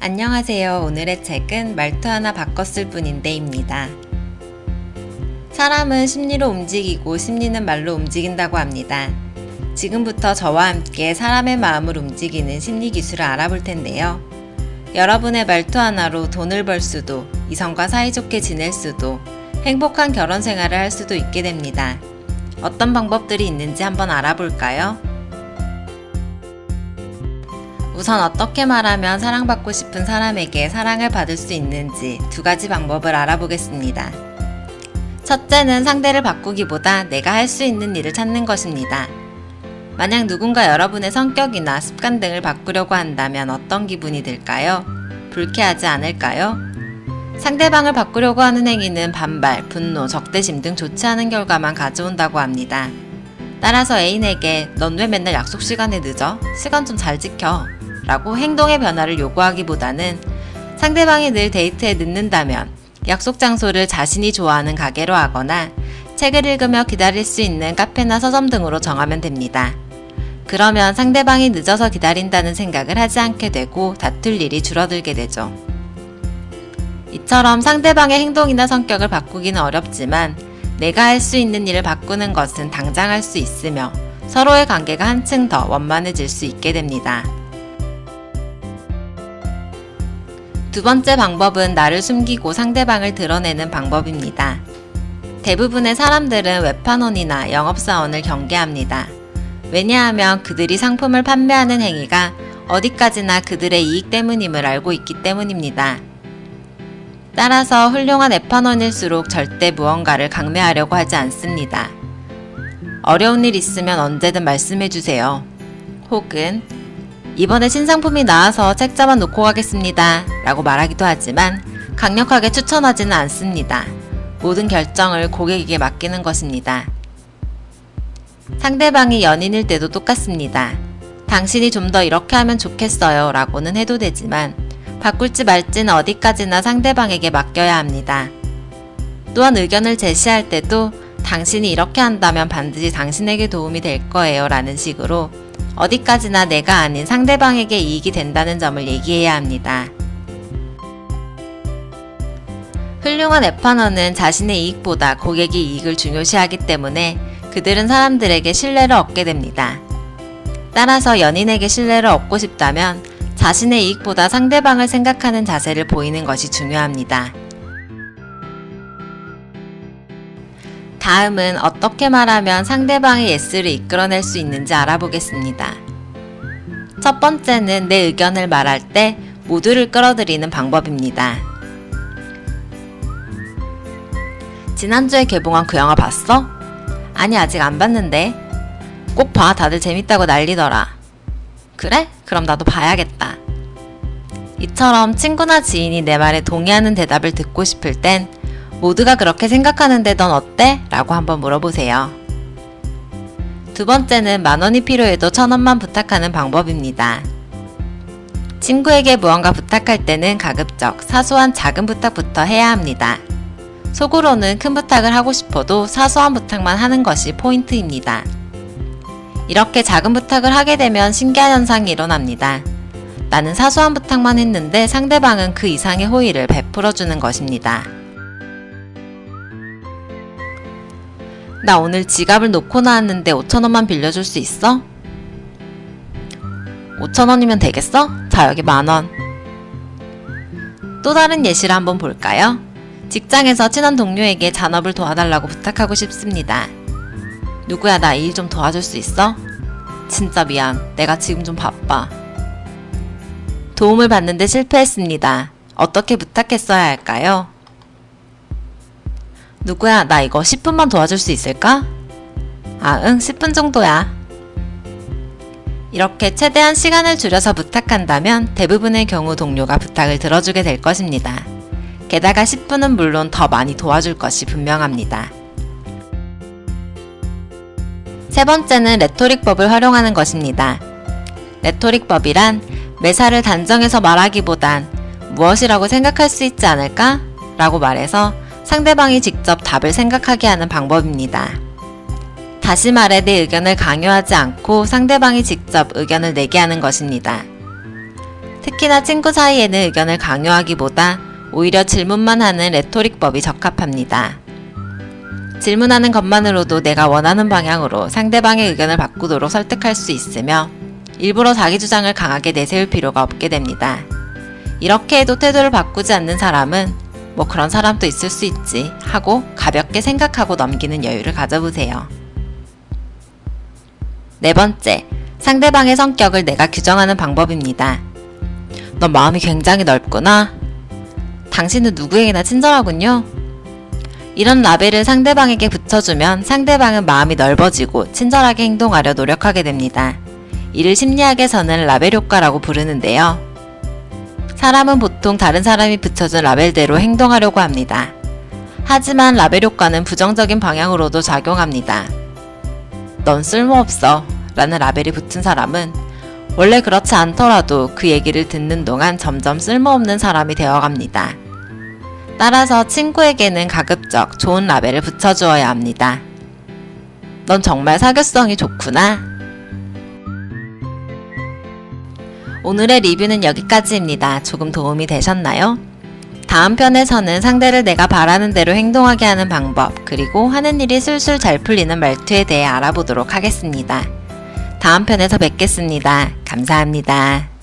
안녕하세요. 오늘의 책은 말투 하나 바꿨을 뿐인데입니다. 사람은 심리로 움직이고 심리는 말로 움직인다고 합니다. 지금부터 저와 함께 사람의 마음을 움직이는 심리 기술을 알아볼 텐데요. 여러분의 말투 하나로 돈을 벌 수도, 이성과 사이좋게 지낼 수도, 행복한 결혼 생활을 할 수도 있게 됩니다. 어떤 방법들이 있는지 한번 알아볼까요? 우선 어떻게 말하면 사랑받고 싶은 사람에게 사랑을 받을 수 있는지 두 가지 방법을 알아보겠습니다. 첫째는 상대를 바꾸기보다 내가 할 수 있는 일을 찾는 것입니다. 만약 누군가 여러분의 성격이나 습관 등을 바꾸려고 한다면 어떤 기분이 들까요? 불쾌하지 않을까요? 상대방을 바꾸려고 하는 행위는 반발, 분노, 적대심 등 좋지 않은 결과만 가져온다고 합니다. 따라서 애인에게 넌 왜 맨날 약속 시간에 늦어? 시간 좀 잘 지켜. 라고 행동의 변화를 요구하기보다는 상대방이 늘 데이트에 늦는다면 약속 장소를 자신이 좋아하는 가게로 하거나 책을 읽으며 기다릴 수 있는 카페나 서점 등으로 정하면 됩니다. 그러면 상대방이 늦어서 기다린다는 생각을 하지 않게 되고 다툴 일이 줄어들게 되죠. 이처럼 상대방의 행동이나 성격을 바꾸기는 어렵지만 내가 할 수 있는 일을 바꾸는 것은 당장 할 수 있으며 서로의 관계가 한층 더 원만해질 수 있게 됩니다. 두 번째 방법은 나를 숨기고 상대방을 드러내는 방법입니다. 대부분의 사람들은 웹판원이나 영업사원을 경계합니다. 왜냐하면 그들이 상품을 판매하는 행위가 어디까지나 그들의 이익 때문임을 알고 있기 때문입니다. 따라서 훌륭한 웹판원일수록 절대 무언가를 강매하려고 하지 않습니다. 어려운 일 있으면 언제든 말씀해주세요. 혹은 이번에 신상품이 나와서 책자만 놓고 가겠습니다. 라고 말하기도 하지만 강력하게 추천하지는 않습니다. 모든 결정을 고객에게 맡기는 것입니다. 상대방이 연인일 때도 똑같습니다. 당신이 좀 더 이렇게 하면 좋겠어요 라고는 해도 되지만 바꿀지 말지는 어디까지나 상대방에게 맡겨야 합니다. 또한 의견을 제시할 때도 당신이 이렇게 한다면 반드시 당신에게 도움이 될 거예요 라는 식으로 어디까지나 내가 아닌 상대방에게 이익이 된다는 점을 얘기해야 합니다. 훌륭한 앱판너는 자신의 이익보다 고객의 이익을 중요시하기 때문에 그들은 사람들에게 신뢰를 얻게 됩니다. 따라서 연인에게 신뢰를 얻고 싶다면 자신의 이익보다 상대방을 생각하는 자세를 보이는 것이 중요합니다. 다음은 어떻게 말하면 상대방의 예스를 이끌어낼 수 있는지 알아보겠습니다. 첫 번째는 내 의견을 말할 때 모두를 끌어들이는 방법입니다. 지난주에 개봉한 그 영화 봤어? 아니 아직 안 봤는데 꼭 봐 다들 재밌다고 난리더라 그래? 그럼 나도 봐야겠다 이처럼 친구나 지인이 내 말에 동의하는 대답을 듣고 싶을 땐 모두가 그렇게 생각하는데 넌 어때? 라고 한번 물어보세요. 두 번째는 만원이 필요해도 천원만 부탁하는 방법입니다. 친구에게 무언가 부탁할 때는 가급적 사소한 작은 부탁부터 해야 합니다. 속으로는 큰 부탁을 하고 싶어도 사소한 부탁만 하는 것이 포인트입니다. 이렇게 작은 부탁을 하게 되면 신기한 현상이 일어납니다. 나는 사소한 부탁만 했는데 상대방은 그 이상의 호의를 베풀어 주는 것입니다. 나 오늘 지갑을 놓고 나왔는데 5천원만 빌려줄 수 있어? 5천원이면 되겠어? 자 여기 만원 또 다른 예시를 한번 볼까요? 직장에서 친한 동료에게 잔업을 도와달라고 부탁하고 싶습니다. 누구야 나 일 좀 도와줄 수 있어? 진짜 미안 내가 지금 좀 바빠 도움을 받는데 실패했습니다. 어떻게 부탁했어야 할까요? 누구야 나 이거 10분만 도와줄 수 있을까? 아 응 10분 정도야. 이렇게 최대한 시간을 줄여서 부탁한다면 대부분의 경우 동료가 부탁을 들어주게 될 것입니다. 게다가 10분은 물론 더 많이 도와줄 것이 분명합니다. 세 번째는 레토릭법을 활용하는 것입니다. 레토릭법이란 매사를 단정해서 말하기보단 무엇이라고 생각할 수 있지 않을까? 라고 말해서 상대방이 직접 답을 생각하게 하는 방법입니다. 다시 말해 내 의견을 강요하지 않고 상대방이 직접 의견을 내게 하는 것입니다. 특히나 친구 사이에는 의견을 강요하기보다 오히려 질문만 하는 레토릭법이 적합합니다. 질문하는 것만으로도 내가 원하는 방향으로 상대방의 의견을 바꾸도록 설득할 수 있으며 일부러 자기 주장을 강하게 내세울 필요가 없게 됩니다. 이렇게 해도 태도를 바꾸지 않는 사람은 뭐 그런 사람도 있을 수 있지 하고 가볍게 생각하고 넘기는 여유를 가져보세요. 네 번째, 상대방의 성격을 내가 규정하는 방법입니다. 넌 마음이 굉장히 넓구나. 당신은 누구에게나 친절하군요. 이런 라벨을 상대방에게 붙여주면 상대방은 마음이 넓어지고 친절하게 행동하려 노력하게 됩니다. 이를 심리학에서는 라벨 효과라고 부르는데요. 사람은 보통 다른 사람이 붙여준 라벨대로 행동하려고 합니다. 하지만 라벨 효과는 부정적인 방향으로도 작용합니다. 넌 쓸모없어 라는 라벨이 붙은 사람은 원래 그렇지 않더라도 그 얘기를 듣는 동안 점점 쓸모없는 사람이 되어갑니다. 따라서 친구에게는 가급적 좋은 라벨을 붙여주어야 합니다. 넌 정말 사교성이 좋구나. 오늘의 리뷰는 여기까지입니다. 조금 도움이 되셨나요? 다음 편에서는 상대를 내가 바라는 대로 행동하게 하는 방법, 그리고 하는 일이 술술 잘 풀리는 말투에 대해 알아보도록 하겠습니다. 다음 편에서 뵙겠습니다. 감사합니다.